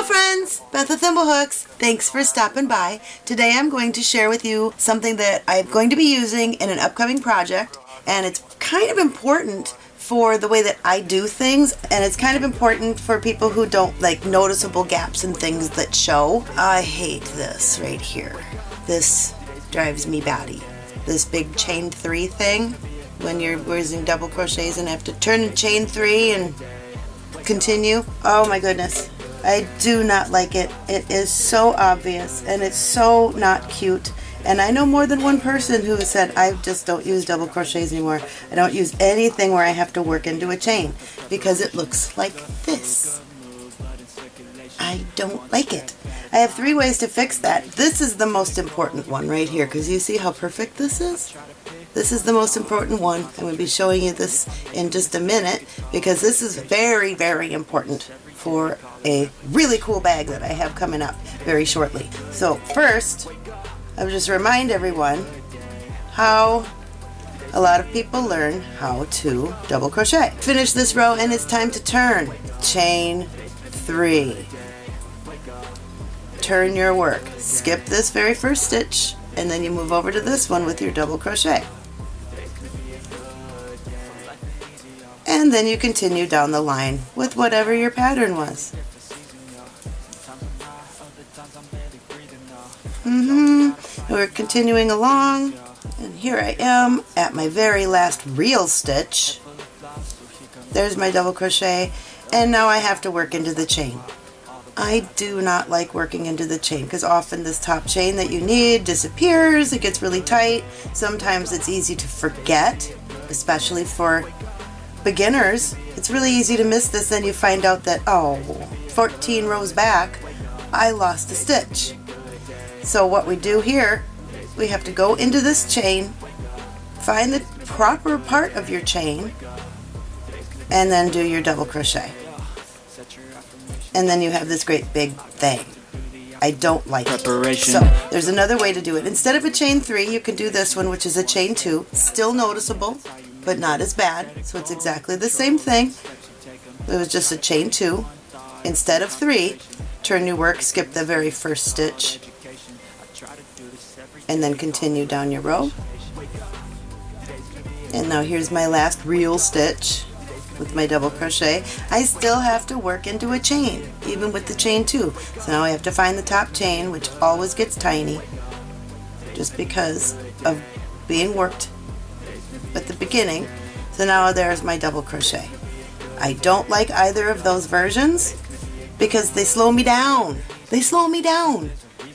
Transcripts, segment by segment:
Hello friends, Beth with Thimblehooks. Thanks for stopping by. Today I'm going to share with you something that I'm going to be using in an upcoming project and it's kind of important for the way that I do things and it's kind of important for people who don't like noticeable gaps and things that show. I hate this right here. This drives me batty. This big chain three thing when you're using double crochets and have to turn the chain three and continue. Oh my goodness. I do not like it. It is so obvious and it's so not cute. And I know more than one person who said, I just don't use double crochets anymore. I don't use anything where I have to work into a chain because it looks like this. I don't like it. I have three ways to fix that. This is the most important one right here because you see how perfect this is? This is the most important one. I'm going to be showing you this in just a minute because this is very, very important for a really cool bag that I have coming up very shortly. So first, I'll just remind everyone how a lot of people learn how to double crochet. Finish this row and it's time to turn. Chain three. Turn your work. Skip this very first stitch and then you move over to this one with your double crochet. And then you continue down the line with whatever your pattern was. Mm-hmm. We're continuing along and here I am at my very last real stitch. There's my double crochet and now I have to work into the chain. I do not like working into the chain because often this top chain that you need disappears, it gets really tight. Sometimes it's easy to forget, especially for beginners, it's really easy to miss this and you find out that, oh, 14 rows back, I lost a stitch. So what we do here, we have to go into this chain, find the proper part of your chain, and then do your double crochet. And then you have this great big thing. I don't like Preparation. it. So there's another way to do it. Instead of a chain three, you can do this one, which is a chain two. Still noticeable, but not as bad. So it's exactly the same thing. It was just a chain two. Instead of three, turn your work, skip the very first stitch, and then continue down your row. And now here's my last real stitch with my double crochet. I still have to work into a chain, even with the chain two. So now I have to find the top chain, which always gets tiny, just because of being worked at the beginning. So now there's my double crochet. I don't like either of those versions because they slow me down. They slow me down.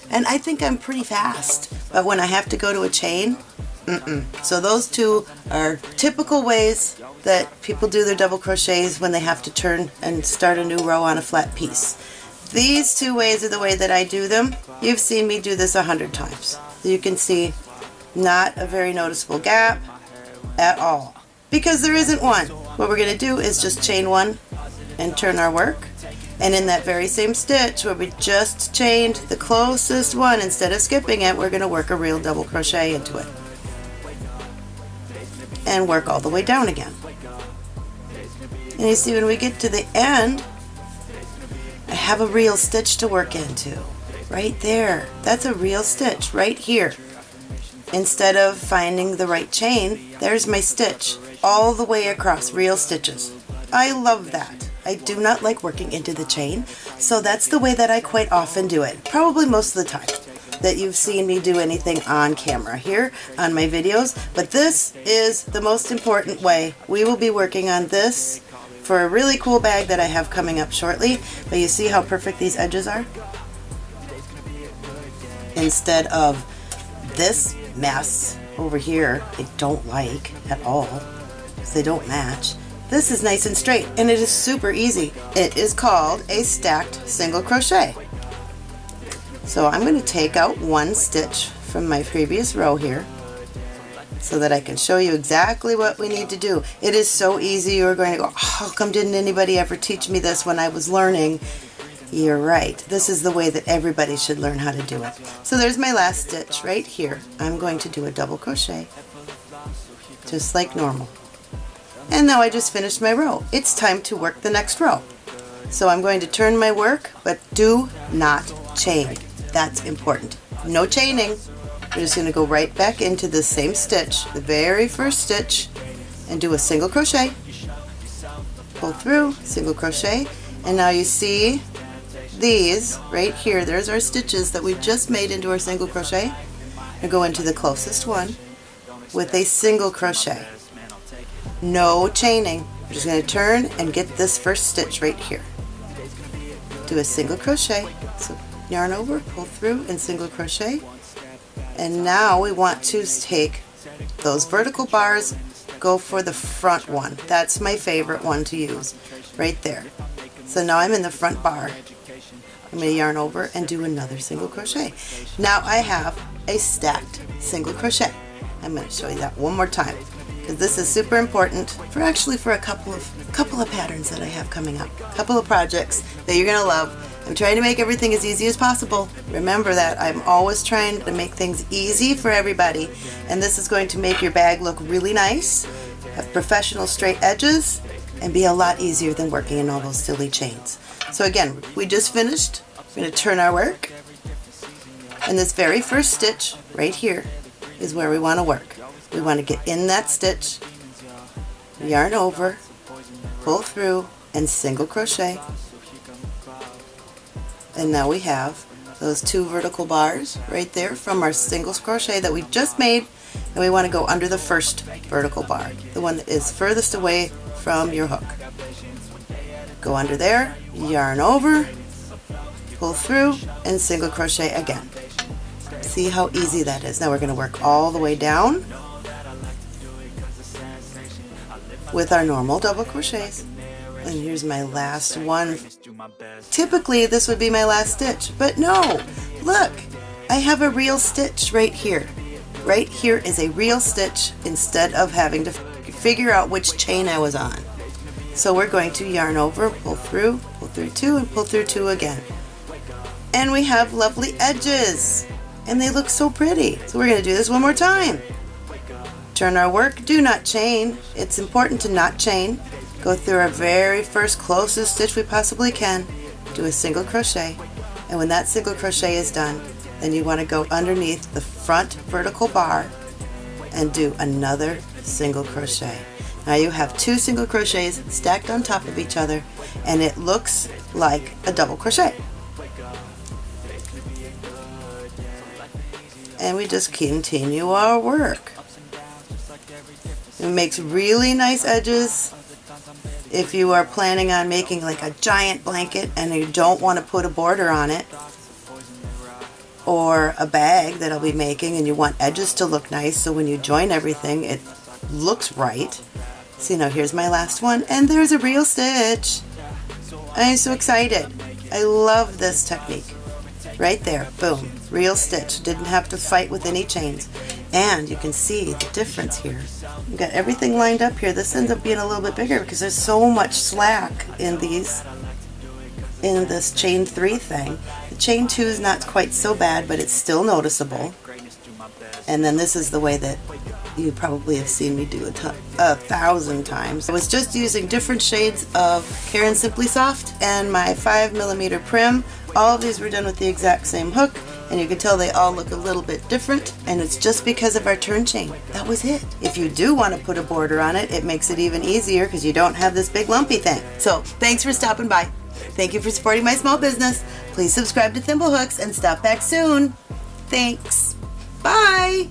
And I think I'm pretty fast. But when I have to go to a chain, mm -mm. So those two are typical ways that people do their double crochets when they have to turn and start a new row on a flat piece. These two ways are the way that I do them. You've seen me do this a hundred times. You can see not a very noticeable gap, at all because there isn't one. What we're going to do is just chain one and turn our work and in that very same stitch where we just chained the closest one instead of skipping it we're going to work a real double crochet into it and work all the way down again. And you see when we get to the end I have a real stitch to work into right there. That's a real stitch right here. Instead of finding the right chain, there's my stitch all the way across, real stitches. I love that. I do not like working into the chain, so that's the way that I quite often do it, probably most of the time that you've seen me do anything on camera here on my videos, but this is the most important way. We will be working on this for a really cool bag that I have coming up shortly, but you see how perfect these edges are? Instead of this mess over here I don't like at all because they don't match. This is nice and straight and it is super easy. It is called a stacked single crochet. So I'm going to take out one stitch from my previous row here so that I can show you exactly what we need to do. It is so easy you're going to go, oh, how come didn't anybody ever teach me this when I was learning? You're right. This is the way that everybody should learn how to do it. So there's my last stitch right here. I'm going to do a double crochet just like normal. And now I just finished my row. It's time to work the next row. So I'm going to turn my work, but do not chain. That's important. No chaining. We're just going to go right back into the same stitch, the very first stitch, and do a single crochet. Pull through, single crochet, and now you see these right here, there's our stitches that we just made into our single crochet. I go into the closest one with a single crochet. No chaining. I'm just going to turn and get this first stitch right here. Do a single crochet. So yarn over, pull through, and single crochet. And now we want to take those vertical bars, go for the front one. That's my favorite one to use, right there. So now I'm in the front bar. I'm going to yarn over and do another single crochet. Now I have a stacked single crochet. I'm going to show you that one more time because this is super important for actually for a couple of couple of patterns that I have coming up. A couple of projects that you're going to love. I'm trying to make everything as easy as possible. Remember that I'm always trying to make things easy for everybody and this is going to make your bag look really nice, have professional straight edges, and be a lot easier than working in all those silly chains. So again, we just finished. We're going to turn our work. And this very first stitch right here is where we want to work. We want to get in that stitch, yarn over, pull through, and single crochet. And now we have those two vertical bars right there from our single crochet that we just made and we want to go under the first vertical bar, the one that is furthest away from your hook. Go under there, yarn over, pull through, and single crochet again. See how easy that is. Now we're going to work all the way down with our normal double crochets. And here's my last one. Typically this would be my last stitch, but no, look, I have a real stitch right here. Right here is a real stitch instead of having to figure out which chain I was on. So we're going to yarn over, pull through, pull through two, and pull through two again. And we have lovely edges. And they look so pretty. So we're going to do this one more time. Turn our work, do not chain. It's important to not chain. Go through our very first closest stitch we possibly can. Do a single crochet. And when that single crochet is done, then you want to go underneath the front vertical bar and do another single crochet. Now you have two single crochets stacked on top of each other and it looks like a double crochet. And we just continue our work. It makes really nice edges if you are planning on making like a giant blanket and you don't want to put a border on it or a bag that I'll be making and you want edges to look nice so when you join everything it looks right. See now here's my last one and there's a real stitch. I'm so excited. I love this technique. Right there, boom, real stitch. Didn't have to fight with any chains. And you can see the difference here. We've got everything lined up here. This ends up being a little bit bigger because there's so much slack in these, in this chain three thing. Chain two is not quite so bad, but it's still noticeable. And then this is the way that you probably have seen me do a, a thousand times. I was just using different shades of Caron Simply Soft and my 5 millimeter Prym. All of these were done with the exact same hook and you can tell they all look a little bit different and it's just because of our turn chain. That was it. If you do want to put a border on it, it makes it even easier because you don't have this big lumpy thing. So thanks for stopping by. Thank you for supporting my small business. Please subscribe to Thimblehooks and stop back soon. Thanks. Bye.